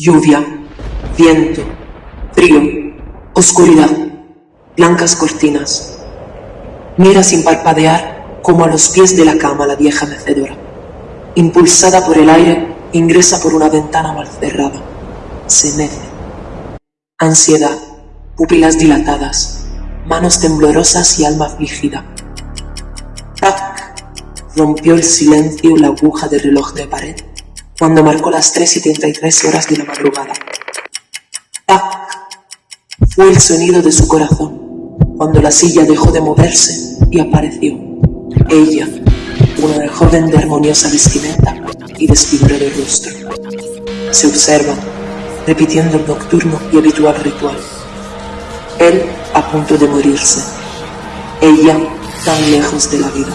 Lluvia, viento, frío, oscuridad, blancas cortinas. Mira sin parpadear como a los pies de la cama la vieja mecedora. Impulsada por el aire, ingresa por una ventana mal cerrada. Se mece. Ansiedad, pupilas dilatadas, manos temblorosas y alma afligida. ¡Tac! Rompió el silencio la aguja del reloj de pared cuando marcó las 3 y 33 horas de la madrugada. ¡Tac! Fue el sonido de su corazón cuando la silla dejó de moverse y apareció ella, una joven de armoniosa vestimenta y desfigurado rostro. Se observan, repitiendo el nocturno y habitual ritual él a punto de morirse, ella tan lejos de la vida.